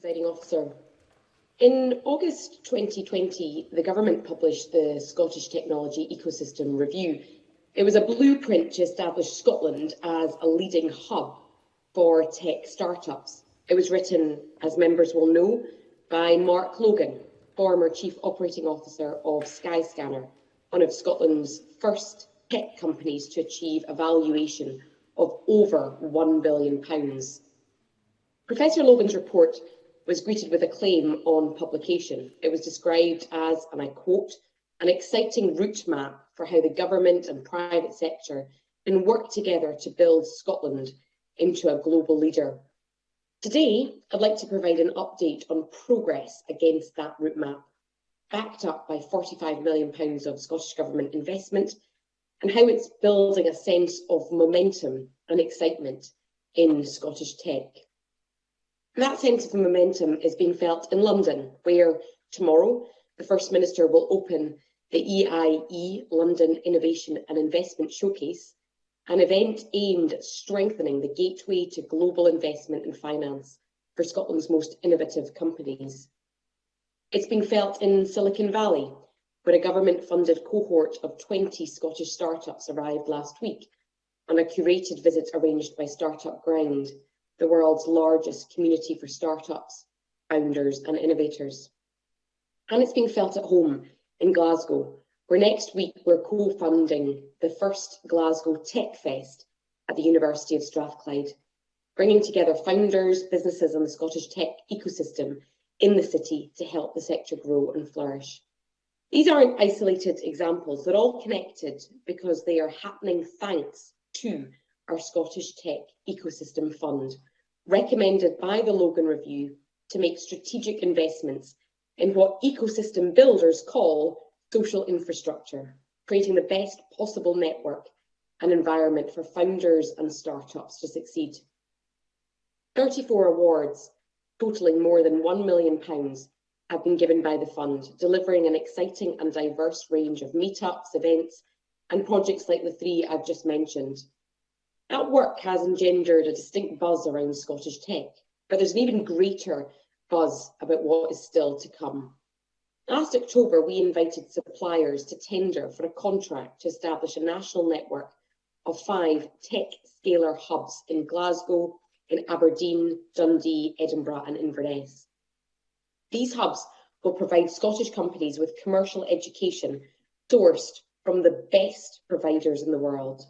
Presiding officer, in August 2020, the Government published the Scottish Technology Ecosystem Review It was a blueprint to establish Scotland as a leading hub for tech startups. It was written, as members will know, by Mark Logan, former Chief Operating Officer of Skyscanner, one of Scotland's first tech companies to achieve a valuation of over £1 billion. Professor Logan's report was greeted with acclaim on publication. It was described as, and I quote, an exciting route map for how the government and private sector can work together to build Scotland into a global leader. Today, I'd like to provide an update on progress against that roadmap, backed up by £45 million of Scottish Government investment and how it's building a sense of momentum and excitement in Scottish tech. that sense of momentum is being felt in London, where tomorrow the First Minister will open the EIE e London Innovation and Investment Showcase, an event aimed at strengthening the gateway to global investment and finance for Scotland's most innovative companies. It's been felt in Silicon Valley, where a government-funded cohort of 20 Scottish startups arrived last week on a curated visit arranged by Startup Ground, the world's largest community for startups, founders and innovators. And it's being felt at home in Glasgow, where next week we're co-funding the first Glasgow Tech Fest at the University of Strathclyde, bringing together founders, businesses and the Scottish tech ecosystem in the city to help the sector grow and flourish. These aren't isolated examples, they're all connected because they are happening thanks to our Scottish Tech Ecosystem Fund, recommended by the Logan Review to make strategic investments in what ecosystem builders call social infrastructure, creating the best possible network and environment for founders and startups to succeed. 34 awards, totaling more than £1 million, have been given by the fund, delivering an exciting and diverse range of meetups, events, and projects like the three I've just mentioned. That work has engendered a distinct buzz around Scottish tech, but there's an even greater buzz about what is still to come. Last October, we invited suppliers to tender for a contract to establish a national network of five tech scalar hubs in Glasgow, in Aberdeen, Dundee, Edinburgh and Inverness. These hubs will provide Scottish companies with commercial education sourced from the best providers in the world.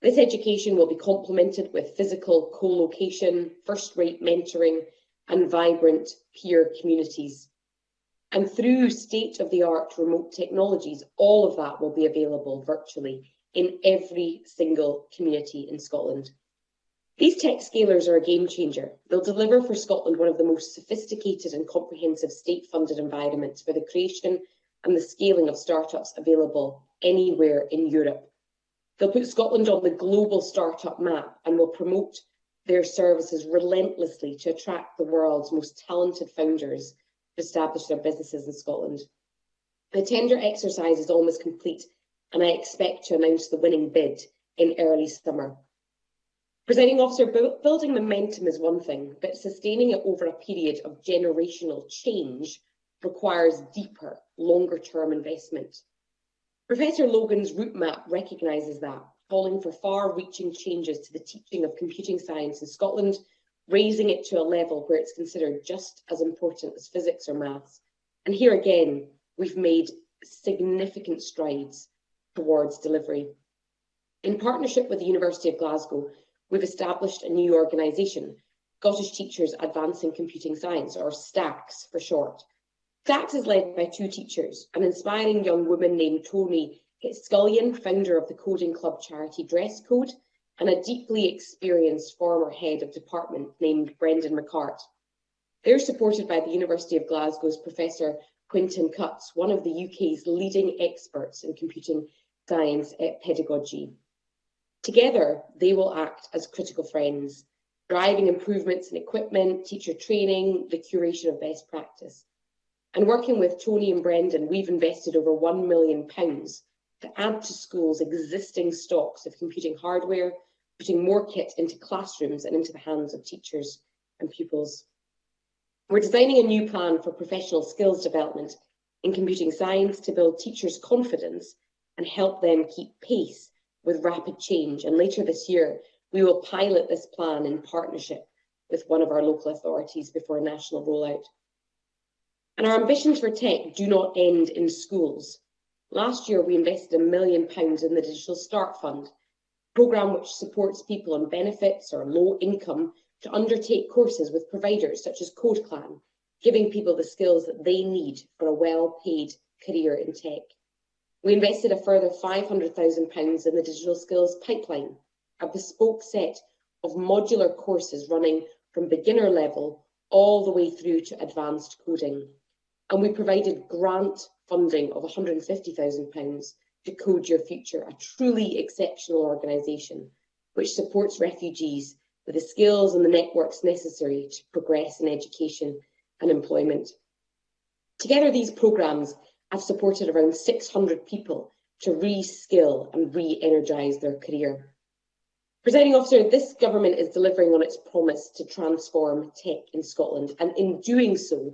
This education will be complemented with physical co-location, first-rate mentoring, and vibrant peer communities. And through state-of-the-art remote technologies, all of that will be available virtually in every single community in Scotland. These tech scalers are a game changer. They'll deliver for Scotland one of the most sophisticated and comprehensive state-funded environments for the creation and the scaling of startups available anywhere in Europe. They'll put Scotland on the global startup map and will promote their services relentlessly to attract the world's most talented founders to establish their businesses in Scotland. The tender exercise is almost complete and I expect to announce the winning bid in early summer. Presenting officer, building momentum is one thing, but sustaining it over a period of generational change requires deeper, longer term investment. Professor Logan's route map recognises that calling for far-reaching changes to the teaching of computing science in Scotland, raising it to a level where it's considered just as important as physics or maths. And here again, we've made significant strides towards delivery. In partnership with the University of Glasgow, we've established a new organisation, Scottish Teachers Advancing Computing Science, or STACS for short. STACS is led by two teachers, an inspiring young woman named Tony Scullion, founder of the Coding Club charity Dress Code, and a deeply experienced former head of department named Brendan McCart. They're supported by the University of Glasgow's Professor Quinton Cutts, one of the UK's leading experts in computing science pedagogy. Together, they will act as critical friends, driving improvements in equipment, teacher training, the curation of best practice. And working with Tony and Brendan, we've invested over £1 million to add to schools' existing stocks of computing hardware, putting more kit into classrooms and into the hands of teachers and pupils. We're designing a new plan for professional skills development in computing science to build teachers' confidence and help them keep pace with rapid change. And later this year, we will pilot this plan in partnership with one of our local authorities before a national rollout. And our ambitions for tech do not end in schools. Last year, we invested a million pounds in the Digital Start Fund, a programme which supports people on benefits or low income to undertake courses with providers such as CodeClan, giving people the skills that they need for a well-paid career in tech. We invested a further £500,000 in the Digital Skills Pipeline, a bespoke set of modular courses running from beginner level all the way through to advanced coding and we provided grant funding of £150,000 to Code Your Future, a truly exceptional organisation which supports refugees with the skills and the networks necessary to progress in education and employment. Together, these programmes have supported around 600 people to reskill and re-energise their career. Presiding officer, this government is delivering on its promise to transform tech in Scotland, and in doing so,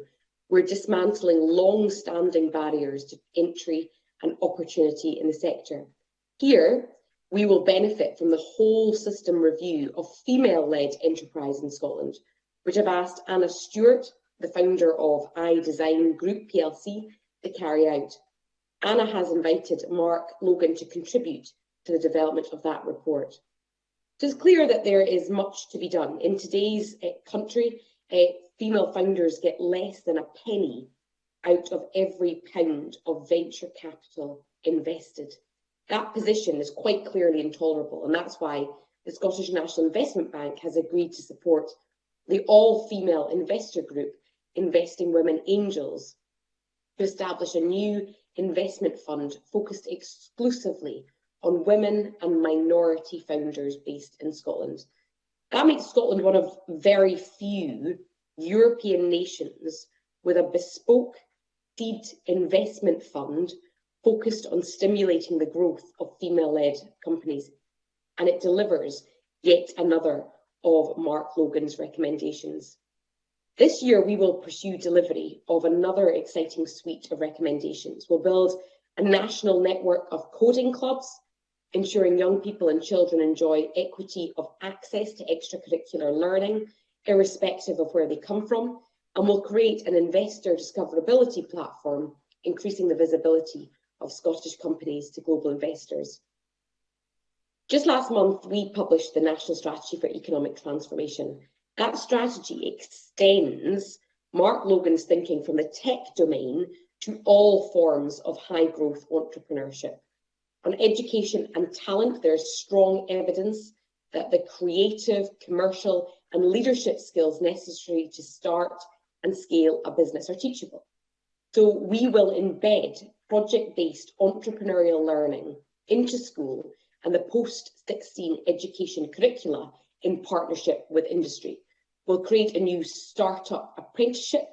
We're dismantling long-standing barriers to entry and opportunity in the sector. Here, we will benefit from the whole system review of female-led enterprise in Scotland, which I've asked Anna Stewart, the founder of I Design Group plc, to carry out. Anna has invited Mark Logan to contribute to the development of that report. So it's clear that there is much to be done. In today's uh, country, uh, female funders get less than a penny out of every pound of venture capital invested. That position is quite clearly intolerable, and that's why the Scottish National Investment Bank has agreed to support the all-female investor group Investing Women Angels to establish a new investment fund focused exclusively on women and minority founders based in Scotland. That makes Scotland one of very few European nations with a bespoke seed investment fund focused on stimulating the growth of female-led companies. And it delivers yet another of Mark Logan's recommendations. This year, we will pursue delivery of another exciting suite of recommendations. We'll build a national network of coding clubs, ensuring young people and children enjoy equity of access to extracurricular learning irrespective of where they come from, and will create an investor discoverability platform, increasing the visibility of Scottish companies to global investors. Just last month, we published the National Strategy for Economic Transformation. That strategy extends Mark Logan's thinking from the tech domain to all forms of high growth entrepreneurship. On education and talent, there's strong evidence that the creative, commercial and leadership skills necessary to start and scale a business are teachable. So we will embed project-based entrepreneurial learning into school and the post-16 education curricula in partnership with industry. We'll create a new startup apprenticeship,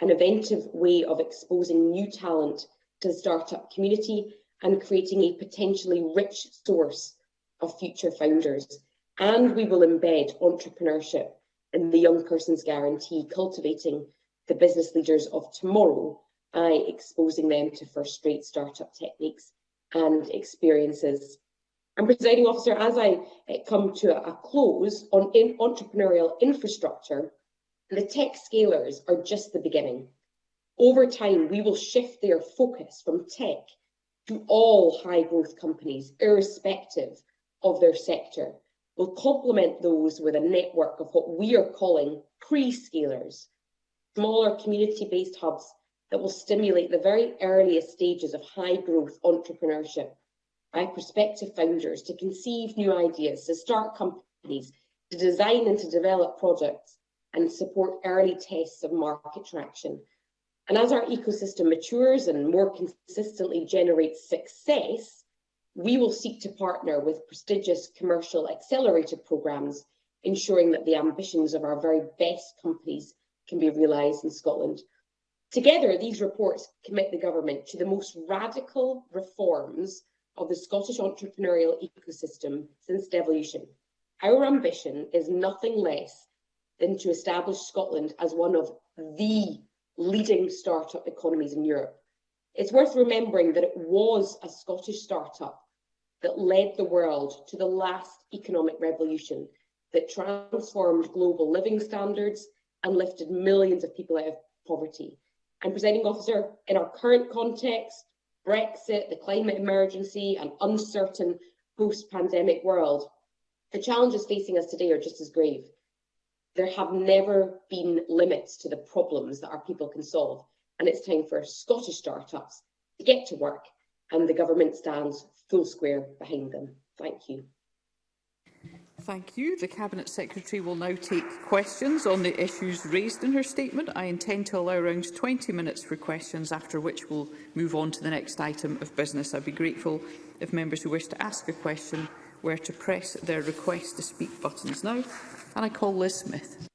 an inventive way of exposing new talent to the startup community and creating a potentially rich source of future founders And we will embed entrepreneurship in the Young Persons Guarantee, cultivating the business leaders of tomorrow by exposing them to first rate startup techniques and experiences. And presiding officer, as I eh, come to a close on in entrepreneurial infrastructure, the tech scalers are just the beginning. Over time, we will shift their focus from tech to all high growth companies, irrespective of their sector. We'll complement those with a network of what we are calling pre-scalers, smaller community-based hubs that will stimulate the very earliest stages of high-growth entrepreneurship by prospective founders to conceive new ideas, to start companies, to design and to develop products, and support early tests of market traction. And as our ecosystem matures and more consistently generates success, we will seek to partner with prestigious commercial accelerator programmes, ensuring that the ambitions of our very best companies can be realised in Scotland. Together, these reports commit the government to the most radical reforms of the Scottish entrepreneurial ecosystem since devolution. Our ambition is nothing less than to establish Scotland as one of the leading startup economies in Europe. It's worth remembering that it was a Scottish startup that led the world to the last economic revolution that transformed global living standards and lifted millions of people out of poverty. And presenting officer, in our current context, Brexit, the climate emergency, an uncertain post-pandemic world, the challenges facing us today are just as grave. There have never been limits to the problems that our people can solve. And it's time for Scottish startups to get to work and the government stands full square behind them. Thank you. Thank you. The Cabinet Secretary will now take questions on the issues raised in her statement. I intend to allow around 20 minutes for questions, after which we'll move on to the next item of business. I'd be grateful if members who wish to ask a question were to press their request to speak buttons now. And I call Liz Smith.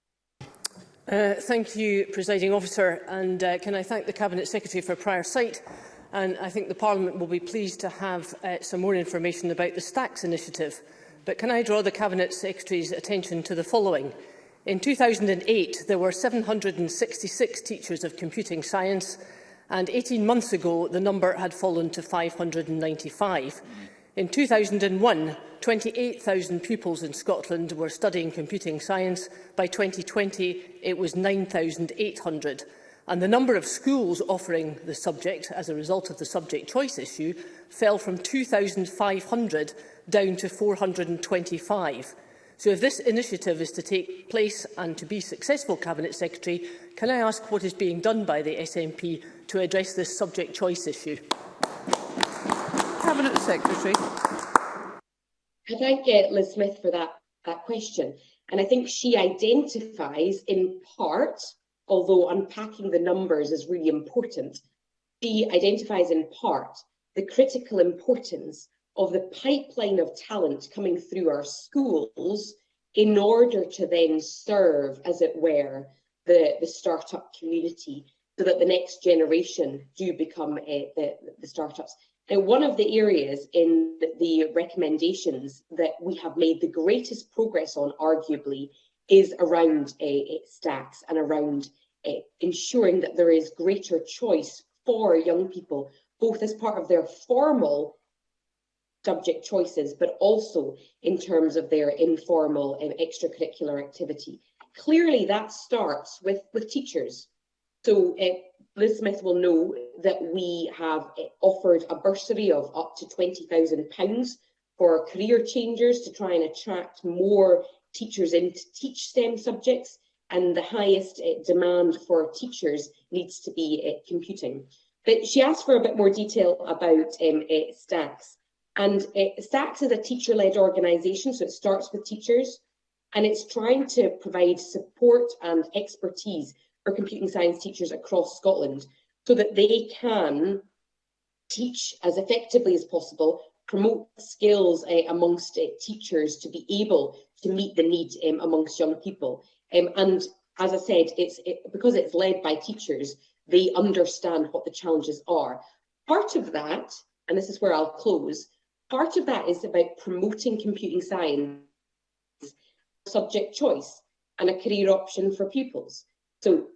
Uh, thank you, Presiding Officer, and uh, can I thank the Cabinet Secretary for prior sight and I think the Parliament will be pleased to have uh, some more information about the Stacks initiative. But can I draw the Cabinet Secretary's attention to the following? In 2008, there were 766 teachers of computing science, and 18 months ago, the number had fallen to 595. In 2001, 28,000 pupils in Scotland were studying computing science. By 2020, it was 9,800 and the number of schools offering the subject as a result of the subject choice issue fell from 2,500 down to 425. So if this initiative is to take place and to be successful, Cabinet Secretary, can I ask what is being done by the SNP to address this subject choice issue? Cabinet Secretary. Can I get Liz Smith for that, that question? And I think she identifies in part although unpacking the numbers is really important, she identifies in part the critical importance of the pipeline of talent coming through our schools in order to then serve, as it were, the, the startup community so that the next generation do become uh, the, the startups. Now, one of the areas in the recommendations that we have made the greatest progress on, arguably, is around eh, eh, stats and around eh, ensuring that there is greater choice for young people, both as part of their formal subject choices, but also in terms of their informal um, extracurricular activity. Clearly, that starts with, with teachers. So uh, Liz Smith will know that we have uh, offered a bursary of up to £20,000 for career changers to try and attract more teachers in to teach STEM subjects, and the highest uh, demand for teachers needs to be uh, computing. But she asked for a bit more detail about um, uh, Stacks. And uh, Stacks is a teacher-led organisation, so it starts with teachers, and it's trying to provide support and expertise for computing science teachers across Scotland so that they can teach as effectively as possible promote skills uh, amongst uh, teachers to be able to meet the need um, amongst young people. Um, and as I said, it's it, because it's led by teachers, they understand what the challenges are. Part of that, and this is where I'll close, part of that is about promoting computing science subject choice and a career option for pupils. So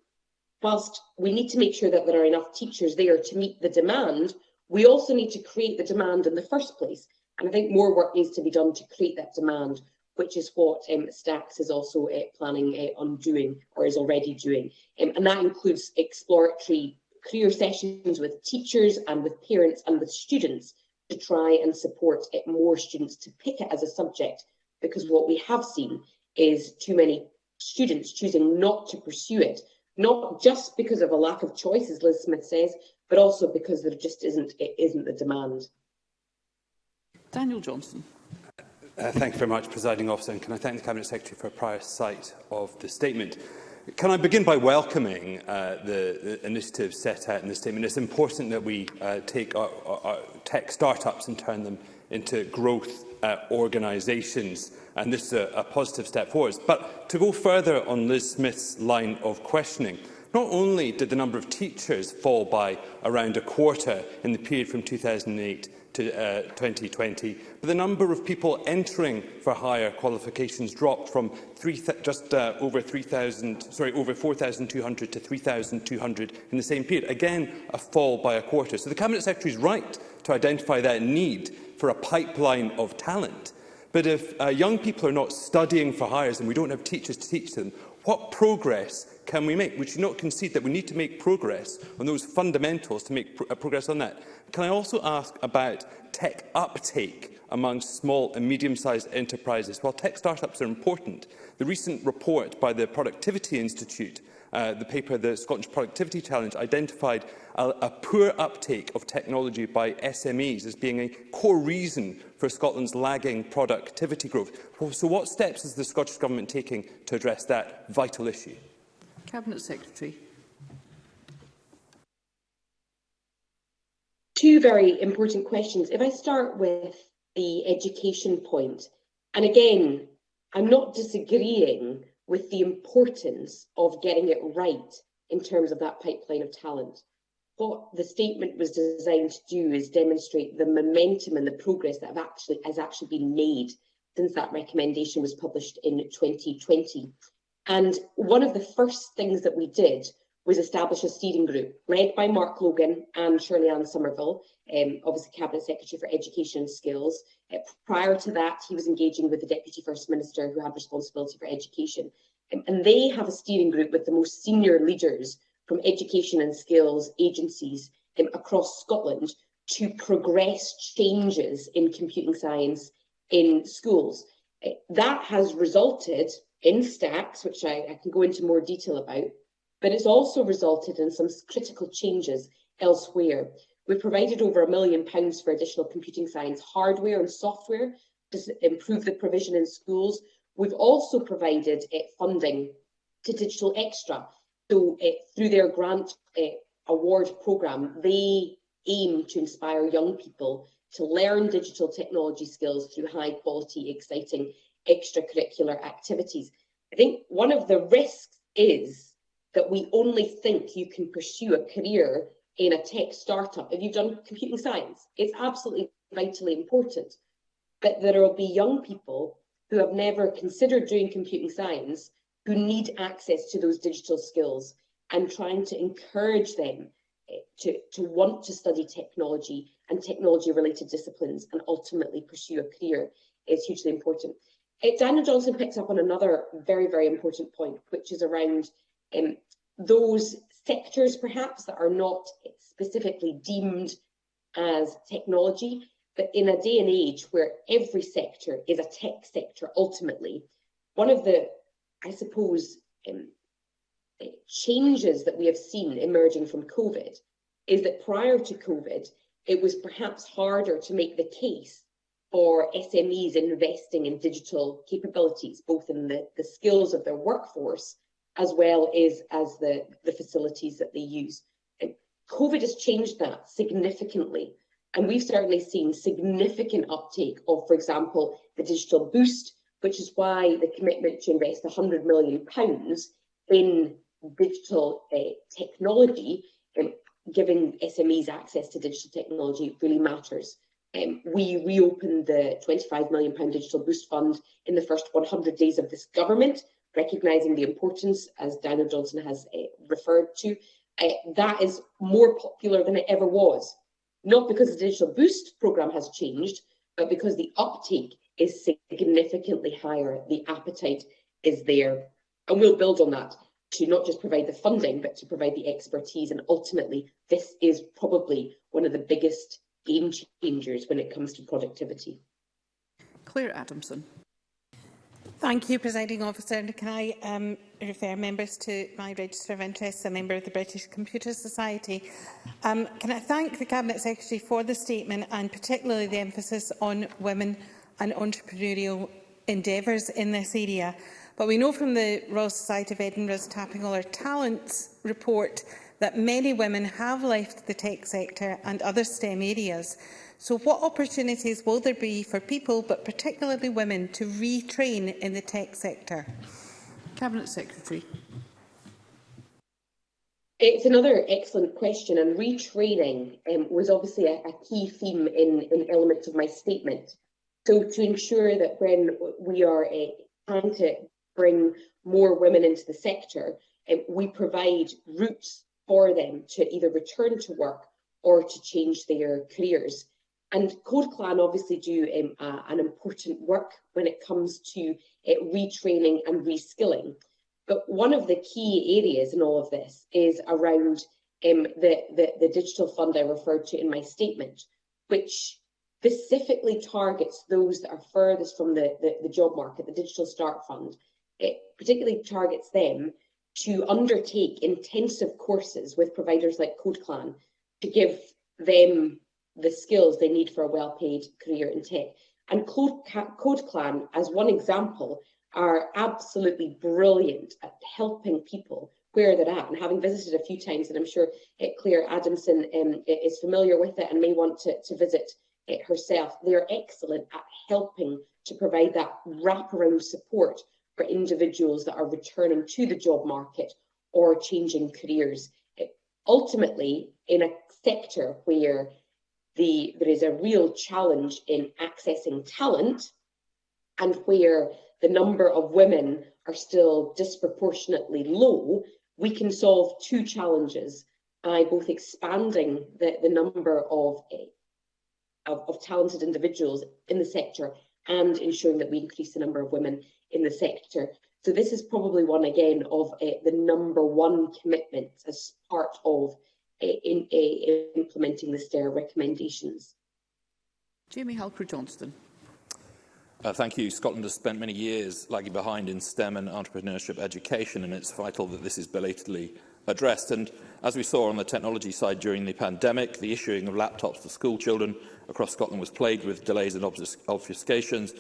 whilst we need to make sure that there are enough teachers there to meet the demand, We also need to create the demand in the first place. And I think more work needs to be done to create that demand, which is what um, Stacks is also uh, planning uh, on doing or is already doing. Um, and that includes exploratory career sessions with teachers and with parents and with students to try and support it, uh, more students to pick it as a subject because what we have seen is too many students choosing not to pursue it, not just because of a lack of choice, as Liz Smith says, but also because there just isn't, it isn't the demand. Daniel Johnson. Uh, thank you very much, Presiding Officer, and can I thank the Cabinet Secretary for a prior sight of the statement. Can I begin by welcoming uh, the, the initiative set out in the statement? It's important that we uh, take our, our, tech startups and turn them into growth uh, organisations, and this is a, a positive step forward. But to go further on Liz Smith's line of questioning, Not only did the number of teachers fall by around a quarter in the period from 2008 to uh, 2020, but the number of people entering for higher qualifications dropped from three just uh, over 3,000, sorry, over 4,200 to 3,200 in the same period. Again, a fall by a quarter. So the Cabinet Secretary is right to identify that need for a pipeline of talent. But if uh, young people are not studying for hires and we don't have teachers to teach them, what progress can we make? We should not concede that we need to make progress on those fundamentals to make pro uh, progress on that. Can I also ask about tech uptake among small and medium-sized enterprises? While tech startups are important, the recent report by the Productivity Institute uh, the paper, the Scottish Productivity Challenge, identified a, a poor uptake of technology by SMEs as being a core reason for Scotland's lagging productivity growth. So what steps is the Scottish Government taking to address that vital issue? Cabinet Secretary. Two very important questions. If I start with the education point, and again, I'm not disagreeing with the importance of getting it right in terms of that pipeline of talent. What the statement was designed to do is demonstrate the momentum and the progress that have actually, has actually been made since that recommendation was published in 2020. And one of the first things that we did was establish a steering group led by Mark Logan and Shirley Ann Somerville, um, obviously Cabinet Secretary for Education and Skills. Uh, prior to that, he was engaging with the Deputy First Minister who had responsibility for education. Um, and they have a steering group with the most senior leaders from education and skills agencies um, across Scotland to progress changes in computing science in schools. Uh, that has resulted in stacks, which I, I can go into more detail about, but it's also resulted in some critical changes elsewhere. We've provided over a million pounds for additional computing science hardware and software to improve the provision in schools. We've also provided uh, funding to Digital Extra. So uh, through their grant uh, award programme, they aim to inspire young people to learn digital technology skills through high quality, exciting extracurricular activities. I think one of the risks is that we only think you can pursue a career in a tech startup if you've done computing science. It's absolutely vitally important. But there will be young people who have never considered doing computing science who need access to those digital skills and trying to encourage them eh, to, to want to study technology and technology related disciplines and ultimately pursue a career is hugely important. It, Daniel Johnson picks up on another very, very important point, which is around um, those sectors perhaps that are not specifically deemed as technology, but in a day and age where every sector is a tech sector ultimately, one of the, I suppose, um, changes that we have seen emerging from COVID is that prior to COVID, it was perhaps harder to make the case for SMEs investing in digital capabilities, both in the, the skills of their workforce as well as, as the, the facilities that they use. And COVID has changed that significantly. And we've certainly seen significant uptake of, for example, the digital boost, which is why the commitment to invest 100 million pounds in digital uh, technology, um, giving SMEs access to digital technology really matters. Um, we reopened the 25 million pound Digital Boost Fund in the first 100 days of this government, recognizing the importance, as Daniel Johnson has uh, referred to. Uh, that is more popular than it ever was, not because the Digital Boost program has changed, but because the uptake is significantly higher. The appetite is there. And we'll build on that to not just provide the funding, but to provide the expertise. And ultimately, this is probably one of the biggest game changers when it comes to productivity. Claire Adamson. Thank you, Presiding Officer. And can I um, refer members to my register of interests, a member of the British Computer Society? Um, can I thank the Cabinet Secretary for the statement and particularly the emphasis on women and entrepreneurial endeavours in this area? But we know from the Royal Society of Edinburgh's Tapping All Our Talents report that many women have left the tech sector and other STEM areas. So what opportunities will there be for people, but particularly women, to retrain in the tech sector? Cabinet Secretary. It's another excellent question, and retraining um, was obviously a, a key theme in, in, elements of my statement. So to ensure that when we are uh, trying to bring more women into the sector, um, we provide routes for them to either return to work or to change their careers. And Code Clan obviously do um, uh, an important work when it comes to uh, retraining and reskilling. But one of the key areas in all of this is around um, the, the, the digital fund I referred to in my statement, which specifically targets those that are furthest from the, the, the job market, the Digital Start Fund. It particularly targets them to undertake intensive courses with providers like CodeClan to give them the skills they need for a well-paid career in tech. And CodeClan, as one example, are absolutely brilliant at helping people where they're at. And having visited a few times, and I'm sure it, Claire Adamson um, is familiar with it and may want to, to visit it herself, they're excellent at helping to provide that wraparound support for individuals that are returning to the job market or changing careers. It, ultimately, in a sector where the, there is a real challenge in accessing talent and where the number of women are still disproportionately low, we can solve two challenges by both expanding the, the number of, of, of talented individuals in the sector and ensuring that we increase the number of women in the sector. So this is probably one again of uh, the number one commitment as part of uh, in, uh, implementing the STAIR recommendations. Jamie Halker Johnston. Uh, thank you. Scotland has spent many years lagging behind in STEM and entrepreneurship education, and it's vital that this is belatedly addressed. And as we saw on the technology side during the pandemic, the issuing of laptops for school children across Scotland was plagued with delays and obfuscations,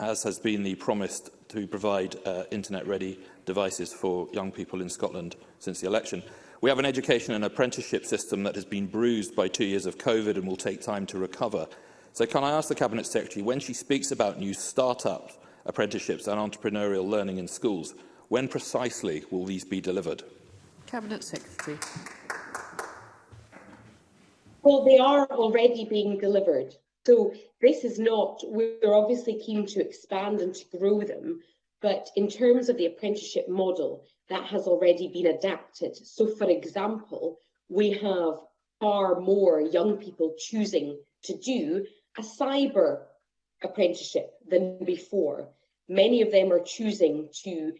as has been the promised to provide uh, internet-ready devices for young people in Scotland since the election. We have an education and apprenticeship system that has been bruised by two years of COVID and will take time to recover. So can I ask the Cabinet Secretary, when she speaks about new start-ups, apprenticeships and entrepreneurial learning in schools, when precisely will these be delivered? Cabinet Secretary. Well, they are already being delivered. So this is not, we're obviously keen to expand and to grow them, but in terms of the apprenticeship model, that has already been adapted. So for example, we have far more young people choosing to do a cyber apprenticeship than before. Many of them are choosing to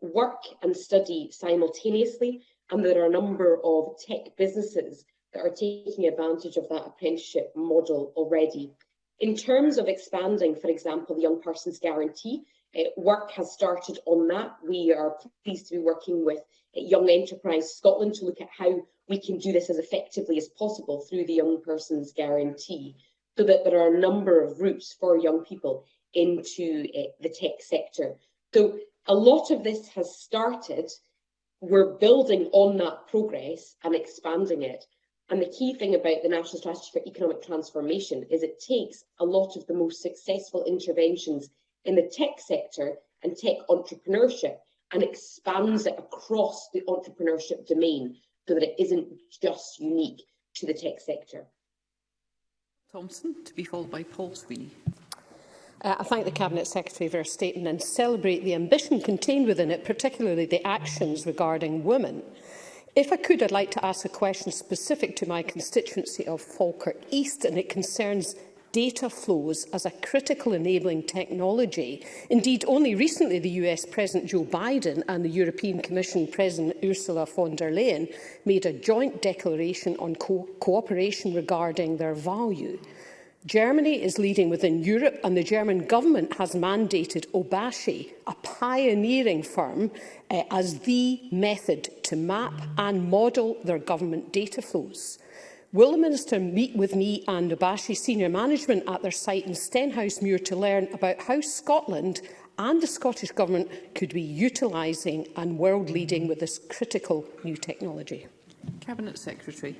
work and study simultaneously, and there are a number of tech businesses are taking advantage of that apprenticeship model already. In terms of expanding, for example, the Young Persons Guarantee, uh, work has started on that. We are pleased to be working with eh, Young Enterprise Scotland to look at how we can do this as effectively as possible through the Young Persons Guarantee, so that there are a number of routes for young people into uh, the tech sector. So a lot of this has started. We're building on that progress and expanding it. And the key thing about the National Strategy for Economic Transformation is it takes a lot of the most successful interventions in the tech sector and tech entrepreneurship and expands it across the entrepreneurship domain so that it isn't just unique to the tech sector. Thompson, to be followed by Paul Sweeney. Uh, I thank the Cabinet Secretary for her statement and celebrate the ambition contained within it, particularly the actions regarding women. If I could, I'd like to ask a question specific to my constituency of Falkirk East, and it concerns data flows as a critical enabling technology. Indeed, only recently the US President Joe Biden and the European Commission President Ursula von der Leyen made a joint declaration on co cooperation regarding their value. Germany is leading within Europe and the German government has mandated Obashi, a pioneering firm, uh, as the method to map and model their government data flows. Will the Minister meet with me and Obashi senior management at their site in Muir to learn about how Scotland and the Scottish Government could be utilising and world-leading with this critical new technology? Cabinet Secretary.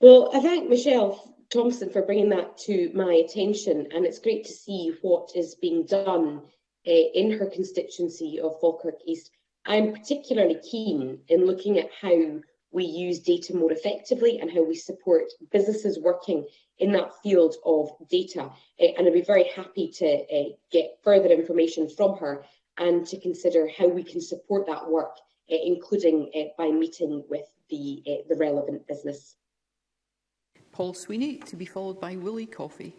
Well, I thank Michelle Thompson for bringing that to my attention, and it's great to see what is being done uh, in her constituency of Falkirk East. I'm particularly keen in looking at how we use data more effectively and how we support businesses working in that field of data. Uh, and I'd be very happy to uh, get further information from her and to consider how we can support that work, uh, including by meeting with the, the relevant business Paul Sweeney, to be followed by Willie Coffey.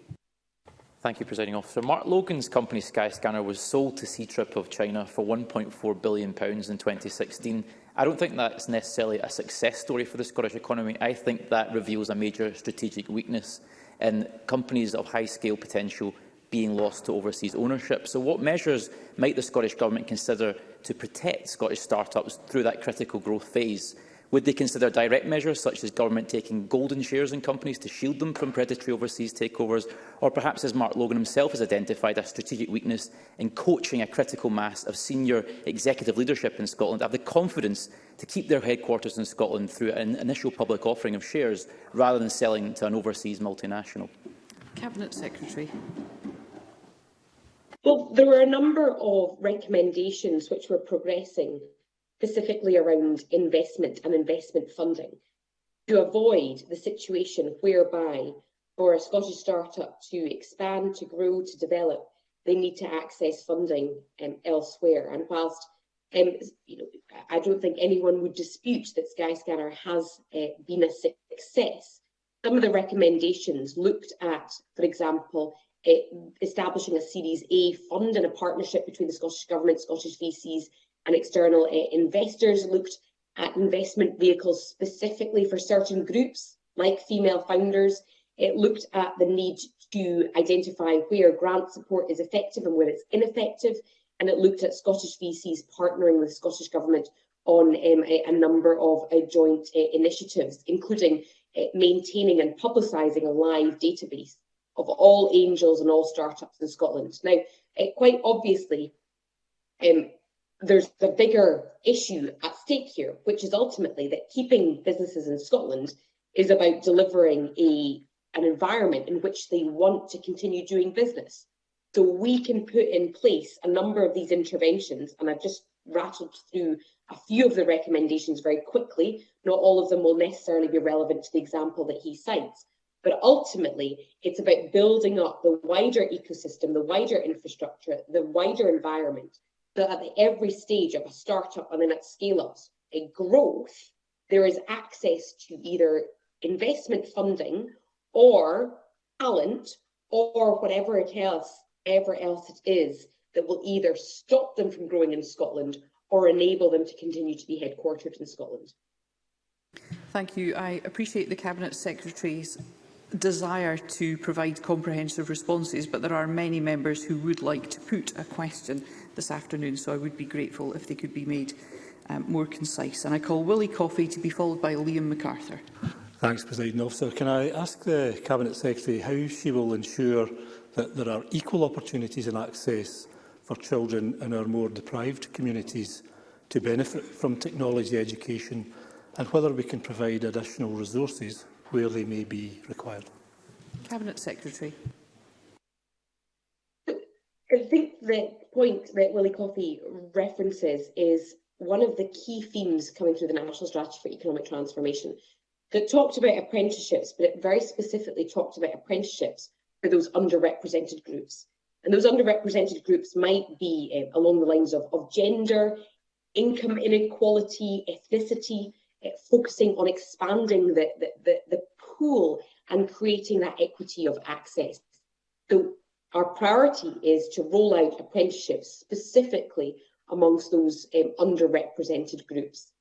Thank you, Presiding Officer. Mark Logan's company Skyscanner was sold to CTRIP of China for £1.4 billion in 2016. I don't think that's necessarily a success story for the Scottish economy. I think that reveals a major strategic weakness in companies of high-scale potential being lost to overseas ownership. So what measures might the Scottish Government consider to protect Scottish startups through that critical growth phase? Would they consider direct measures such as government taking golden shares in companies to shield them from predatory overseas takeovers? Or perhaps, as Mark Logan himself has identified, a strategic weakness in coaching a critical mass of senior executive leadership in Scotland have the confidence to keep their headquarters in Scotland through an initial public offering of shares rather than selling to an overseas multinational? Cabinet Secretary. Well, there were a number of recommendations which were progressing specifically around investment and investment funding to avoid the situation whereby for a Scottish startup to expand, to grow, to develop, they need to access funding um, elsewhere. And whilst um, you know, I don't think anyone would dispute that Skyscanner has uh, been a success. Some of the recommendations looked at, for example, uh, establishing a Series A fund and a partnership between the Scottish Government, Scottish VCs and external uh, investors looked at investment vehicles specifically for certain groups, like female founders. It looked at the need to identify where grant support is effective and where it's ineffective, and it looked at Scottish VCs partnering with Scottish Government on um, a, a, number of uh, joint uh, initiatives, including uh, maintaining and publicising a live database of all angels and all startups in Scotland. Now, quite obviously, um, there's the bigger issue at stake here, which is ultimately that keeping businesses in Scotland is about delivering a an environment in which they want to continue doing business. So we can put in place a number of these interventions, and I've just rattled through a few of the recommendations very quickly. Not all of them will necessarily be relevant to the example that he cites, but ultimately it's about building up the wider ecosystem, the wider infrastructure, the wider environment that at every stage of a startup and then at scale ups a growth, there is access to either investment funding or talent or whatever it else, ever else it is that will either stop them from growing in Scotland or enable them to continue to be headquartered in Scotland. Thank you. I appreciate the Cabinet Secretary's desire to provide comprehensive responses, but there are many members who would like to put a question. this afternoon, so I would be grateful if they could be made um, more concise. And I call Willie Coffey to be followed by Liam MacArthur. Thanks, President Officer. Can I ask the Cabinet Secretary how she will ensure that there are equal opportunities and access for children in our more deprived communities to benefit from technology education and whether we can provide additional resources where they may be required? Cabinet Secretary the point that Willie Coffey references is one of the key themes coming through the National Strategy for Economic Transformation that talked about apprenticeships, but it very specifically talked about apprenticeships for those underrepresented groups. And those underrepresented groups might be uh, along the lines of, of gender, income inequality, ethnicity, uh, focusing on expanding the, the, the, the pool and creating that equity of access. So Our priority is to roll out apprenticeships specifically amongst those um, underrepresented groups.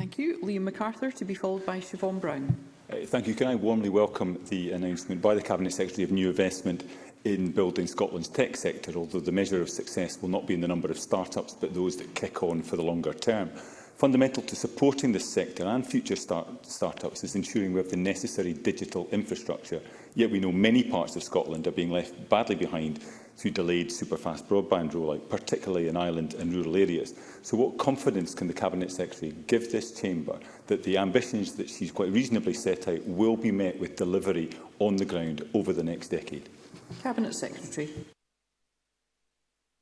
Thank you. Liam MacArthur to be followed by Siobhan Brown. Uh, thank you. Can I warmly welcome the announcement by the Cabinet Secretary of new investment in building Scotland's tech sector, although the measure of success will not be in the number of start-ups, but those that kick on for the longer term. Fundamental to supporting this sector and future start startups is ensuring we have the necessary digital infrastructure yet we know many parts of Scotland are being left badly behind through delayed superfast broadband rollout, particularly in island and rural areas. So what confidence can the Cabinet Secretary give this chamber that the ambitions that she's quite reasonably set out will be met with delivery on the ground over the next decade? Cabinet Secretary.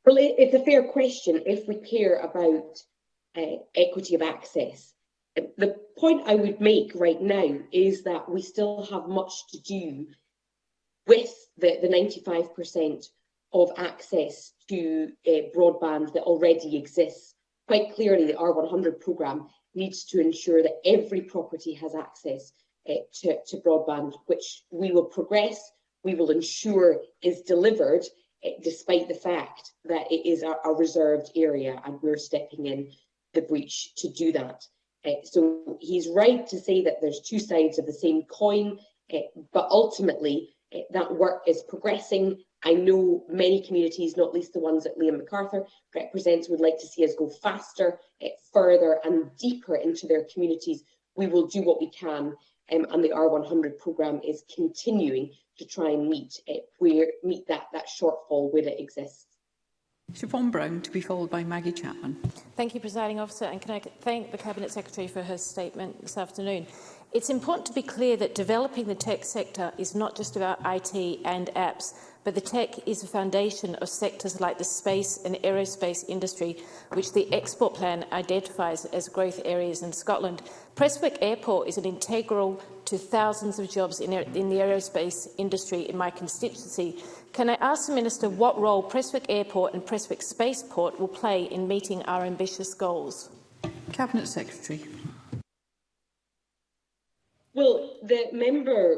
Well, it's a fair question if we care about uh, equity of access the point I would make right now is that we still have much to do with the, the 95% of access to uh, broadband that already exists. Quite clearly, the R100 programme needs to ensure that every property has access uh, to, to broadband, which we will progress, we will ensure is delivered, uh, despite the fact that it is a, a reserved area and we're stepping in the breach to do that so he's right to say that there's two sides of the same coin, uh, but ultimately uh, that work is progressing. I know many communities, not least the ones that Liam MacArthur represents, would like to see us go faster, eh, further and deeper into their communities. We will do what we can um, and the R100 programme is continuing to try and meet, where, meet that, that shortfall where it exists. Siobhan Brown to be followed by Maggie Chapman. Thank you, Presiding Officer, and can I thank the Cabinet Secretary for her statement this afternoon. It's important to be clear that developing the tech sector is not just about IT and apps, but the tech is a foundation of sectors like the space and aerospace industry, which the export plan identifies as growth areas in Scotland. Prestwick Airport is an integral to thousands of jobs in, in the aerospace industry in my constituency. Can I ask the Minister what role Prestwick Airport and Prestwick Spaceport will play in meeting our ambitious goals? Cabinet Secretary. Well, the member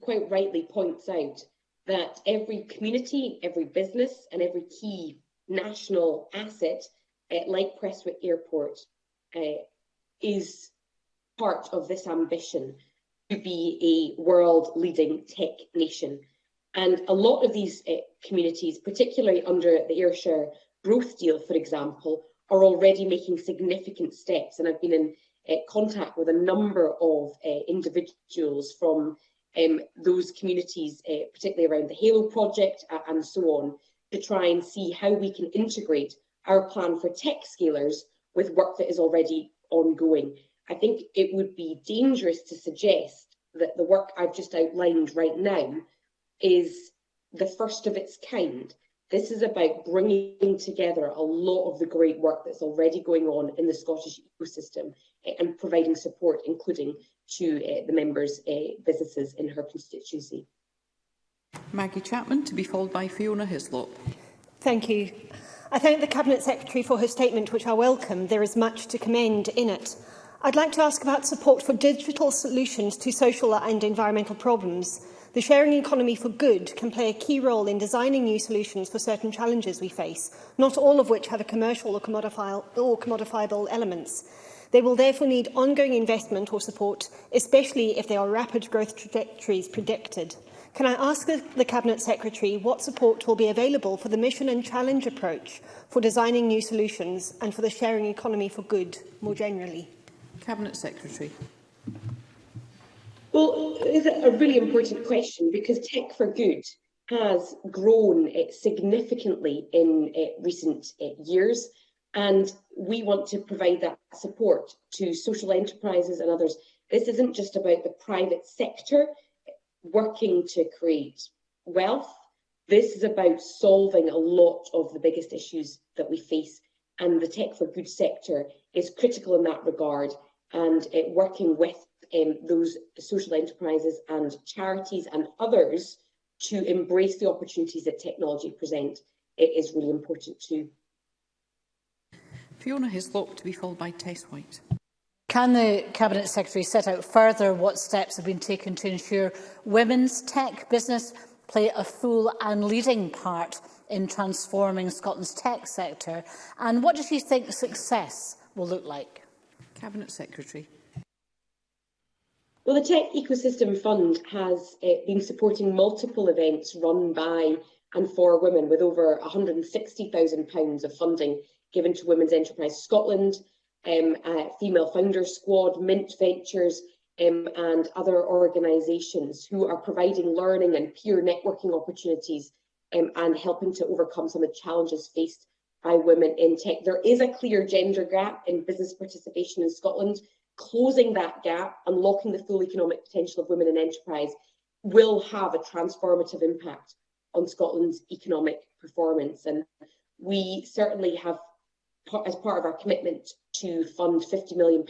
quite rightly points out that every community, every business and every key national asset uh, like Prestwick Airport uh, is part of this ambition be a world leading tech nation. And a lot of these uh, communities, particularly under the Ayrshire Growth Deal, for example, are already making significant steps. And I've been in uh, contact with a number of uh, individuals from um, those communities, particularly around the HALO project and so on, to try and see how we can integrate our plan for tech scalers with work that is already ongoing. I think it would be dangerous to suggest that the work I've just outlined right now is the first of its kind. This is about bringing together a lot of the great work that's already going on in the Scottish ecosystem eh, and providing support, including to uh, the members' uh, businesses in her constituency. Maggie Chapman, to be followed by Fiona Hislop. Thank you. I thank the Cabinet Secretary for her statement, which I welcome. There is much to commend in it. I'd like to ask about support for digital solutions to social and environmental problems. The sharing economy for good can play a key role in designing new solutions for certain challenges we face, not all of which have a commercial or, or commodifiable elements. They will therefore need ongoing investment or support, especially if there are rapid growth trajectories predicted. Can I ask the, the Cabinet Secretary what support will be available for the mission and challenge approach for designing new solutions and for the sharing economy for good more generally? Cabinet Secretary. Well, it's a really important question because Tech for Good has grown uh, significantly in uh, recent uh, years and we want to provide that support to social enterprises and others. This isn't just about the private sector working to create wealth. This is about solving a lot of the biggest issues that we face and the tech for good sector is critical in that regard and uh, working with um, those social enterprises and charities and others to embrace the opportunities that technology present it is really important too. Fiona Hislop to be followed by Tess White. Can the Cabinet Secretary set out further what steps have been taken to ensure women's tech business play a full and leading part in transforming Scotland's tech sector? And what does he think success will look like? Cabinet Secretary. Well, the Tech Ecosystem Fund has uh, been supporting multiple events run by and for women with over £160,000 of funding given to Women's Enterprise Scotland, um, uh, Female Founder Squad, Mint Ventures um, and other organisations who are providing learning and peer networking opportunities um, and helping to overcome some of the challenges faced by women in tech. There is a clear gender gap in business participation in Scotland. Closing that gap, unlocking the full economic potential of women in enterprise will have a transformative impact on Scotland's economic performance. And we certainly have, as part of our commitment to fund £50 million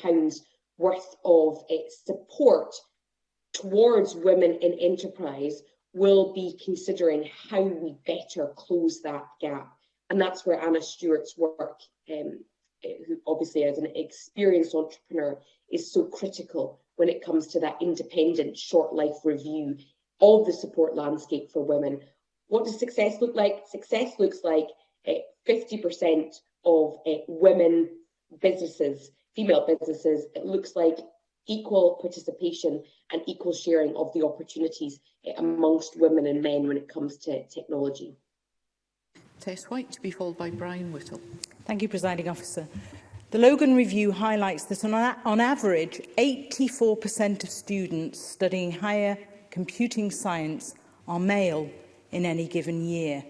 worth of support towards women in enterprise, will be considering how we better close that gap And that's where Anna Stewart's work, um, eh, who obviously as an experienced entrepreneur, is so critical when it comes to that independent short life review of the support landscape for women. What does success look like? Success looks like 50% eh, of uh, women businesses, female businesses, it looks like equal participation and equal sharing of the opportunities amongst women and men when it comes to technology. Tess White, to be followed by Brian Whittle. Thank you, Presiding Officer. The Logan Review highlights that on, on average, 84% of students studying higher computing science are male in any given year.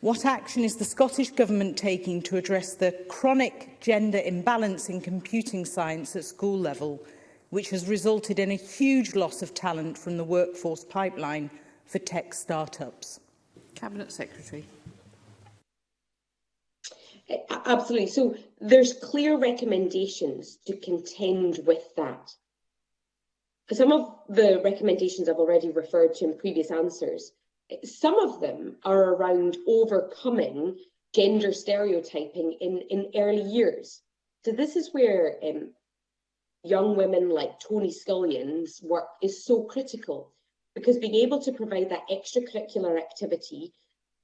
What action is the Scottish Government taking to address the chronic gender imbalance in computing science at school level, which has resulted in a huge loss of talent from the workforce pipeline for tech startups? Cabinet Secretary. Absolutely. So there's clear recommendations to contend with that. Some of the recommendations I've already referred to in previous answers, some of them are around overcoming gender stereotyping in, in early years. So this is where um, young women like Tony Scullion's work is so critical because being able to provide that extracurricular activity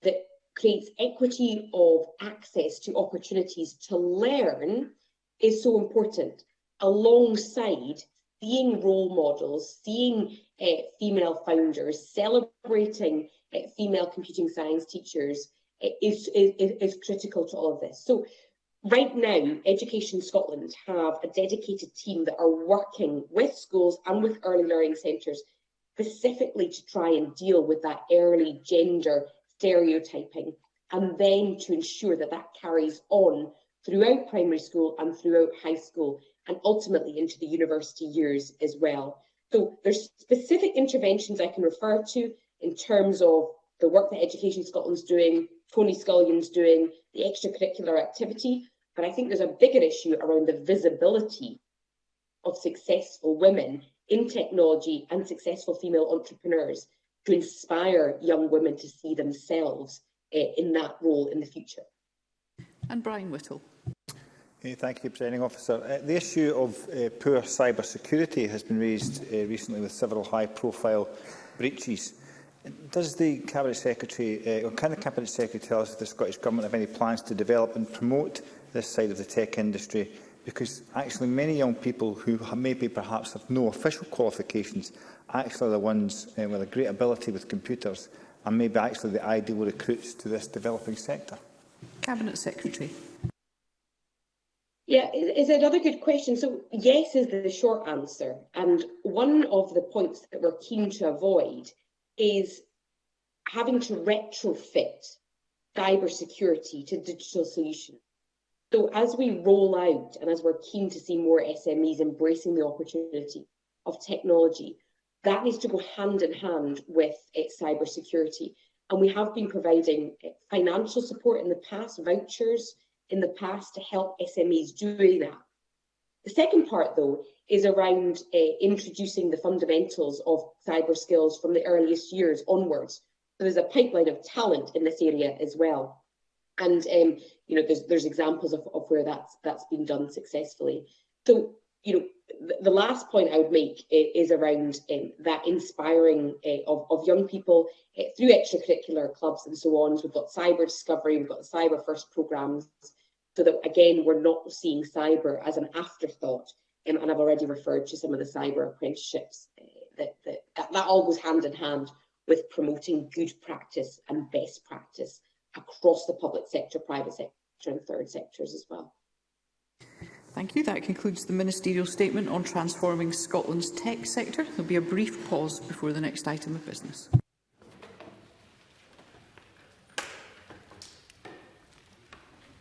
that creates equity of access to opportunities to learn is so important alongside seeing role models, seeing uh, female founders, celebrating uh, female computing science teachers eh, is, is, is critical to all of this. So right now, Education Scotland have a dedicated team that are working with schools and with early learning centres specifically to try and deal with that early gender stereotyping, and then to ensure that that carries on throughout primary school and throughout high school, and ultimately into the university years as well. So there's specific interventions I can refer to in terms of the work that Education Scotland's doing, Tony Scullion's doing, the extracurricular activity, but I think there's a bigger issue around the visibility of successful women in technology and successful female entrepreneurs to inspire young women to see themselves uh, in that role in the future. And Brian Whittle. Thank you, Presiding Officer. Uh, the issue of uh, poor cyber security has been raised uh, recently with several high-profile breaches. Does the Cabinet Secretary, uh, or can the Cabinet Secretary tell us if the Scottish Government have any plans to develop and promote this side of the tech industry because actually many young people who maybe perhaps have no official qualifications actually are the ones uh, with a great ability with computers and maybe actually the ideal recruits to this developing sector. Cabinet Secretary. Yeah, is another good question. So yes is the short answer. And one of the points that we're keen to avoid is having to retrofit cybersecurity to digital solutions. So as we roll out and as we're keen to see more SMEs embracing the opportunity of technology, that needs to go hand in hand with its eh, cybersecurity. And we have been providing eh, financial support in the past, vouchers in the past to help SMEs do that. The second part, though, is around uh, introducing the fundamentals of cyber skills from the earliest years onwards. So there's a pipeline of talent in this area as well. And um, you know, there's, there's examples of, of where that's, that's been done successfully. So, you know, the, last point I would make is around um, that inspiring uh, of, of young people uh, through extracurricular clubs and so on. So we've got cyber discovery, we've got cyber first programs so that again, we're not seeing cyber as an afterthought. Um, and I've already referred to some of the cyber apprenticeships uh, that, that, that all goes hand in hand with promoting good practice and best practice across the public sector, private sector and third sectors as well. Thank you. That concludes the ministerial statement on transforming Scotland's tech sector. There will be a brief pause before the next item of business.